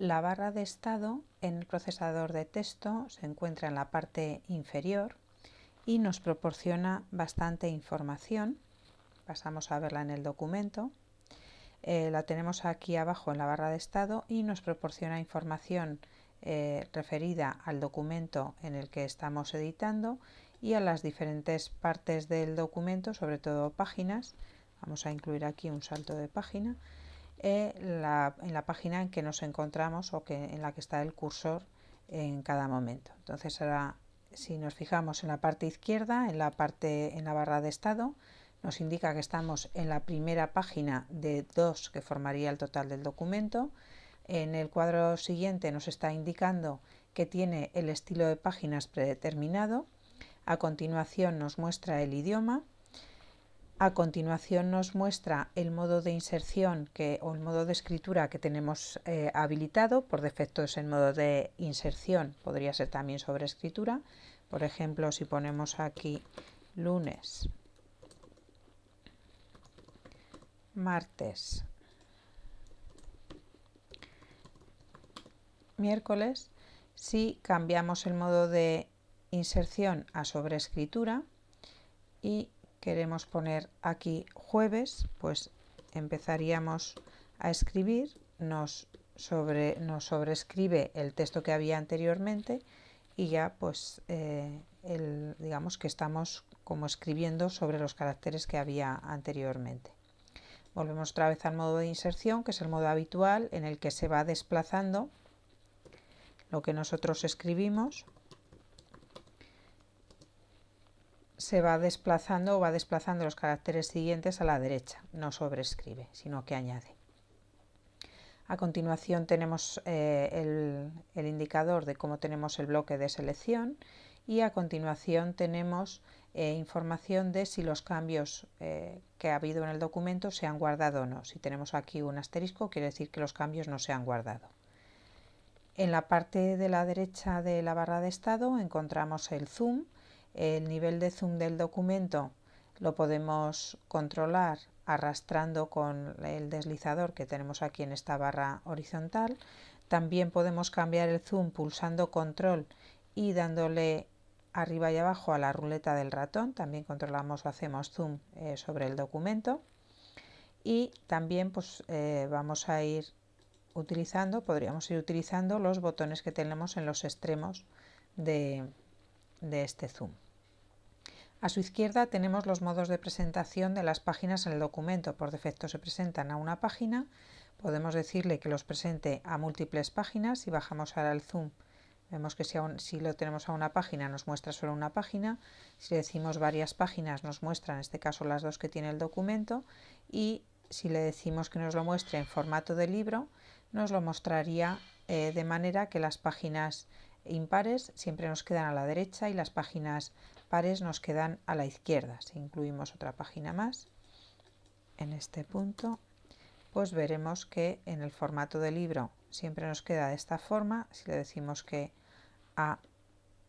La barra de estado en el procesador de texto se encuentra en la parte inferior y nos proporciona bastante información. Pasamos a verla en el documento. Eh, la tenemos aquí abajo en la barra de estado y nos proporciona información eh, referida al documento en el que estamos editando y a las diferentes partes del documento, sobre todo páginas. Vamos a incluir aquí un salto de página en la página en que nos encontramos o que, en la que está el cursor en cada momento. Entonces ahora si nos fijamos en la parte izquierda, en la parte en la barra de estado, nos indica que estamos en la primera página de dos que formaría el total del documento. En el cuadro siguiente nos está indicando que tiene el estilo de páginas predeterminado. A continuación nos muestra el idioma a continuación nos muestra el modo de inserción que, o el modo de escritura que tenemos eh, habilitado. Por defecto es el modo de inserción, podría ser también sobre escritura. Por ejemplo, si ponemos aquí lunes, martes, miércoles, si cambiamos el modo de inserción a sobreescritura y queremos poner aquí jueves, pues empezaríamos a escribir, nos, sobre, nos sobrescribe el texto que había anteriormente y ya pues eh, digamos que estamos como escribiendo sobre los caracteres que había anteriormente. Volvemos otra vez al modo de inserción, que es el modo habitual en el que se va desplazando lo que nosotros escribimos se va desplazando o va desplazando los caracteres siguientes a la derecha, no sobrescribe, sino que añade. A continuación tenemos eh, el, indicador de cómo tenemos el bloque de selección y a continuación tenemos eh, información de si los cambios eh, que ha habido en el documento se han guardado o no. Si tenemos aquí un asterisco quiere decir que los cambios no se han guardado. En la parte de la derecha de la barra de estado encontramos el zoom, el nivel de zoom del documento lo podemos controlar arrastrando con el deslizador que tenemos aquí en esta barra horizontal. También podemos cambiar el zoom pulsando control y dándole arriba y abajo a la ruleta del ratón. También controlamos o hacemos zoom eh, sobre el documento. Y también pues, eh, vamos a ir utilizando, podríamos ir utilizando los botones que tenemos en los extremos de, de este zoom. A su izquierda tenemos los modos de presentación de las páginas en el documento. Por defecto se presentan a una página. Podemos decirle que los presente a múltiples páginas. Si bajamos ahora el zoom, vemos que si, si lo tenemos a una página nos muestra solo una página. Si le decimos varias páginas nos muestra en este caso las dos que tiene el documento. Y si le decimos que nos lo muestre en formato de libro, nos lo mostraría eh, de manera que las páginas impares siempre nos quedan a la derecha y las páginas pares nos quedan a la izquierda. Si incluimos otra página más en este punto, pues veremos que en el formato de libro siempre nos queda de esta forma. Si le decimos que a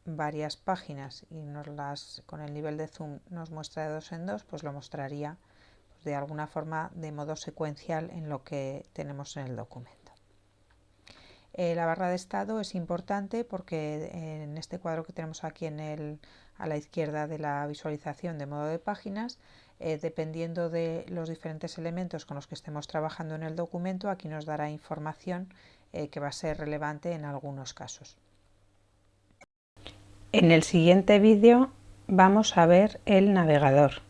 varias páginas y nos las con el nivel de zoom nos muestra de dos en dos, pues lo mostraría pues, de alguna forma de modo secuencial en lo que tenemos en el documento. Eh, la barra de estado es importante porque en este cuadro que tenemos aquí en el, a la izquierda de la visualización de modo de páginas, eh, dependiendo de los diferentes elementos con los que estemos trabajando en el documento, aquí nos dará información eh, que va a ser relevante en algunos casos. En el siguiente vídeo vamos a ver el navegador.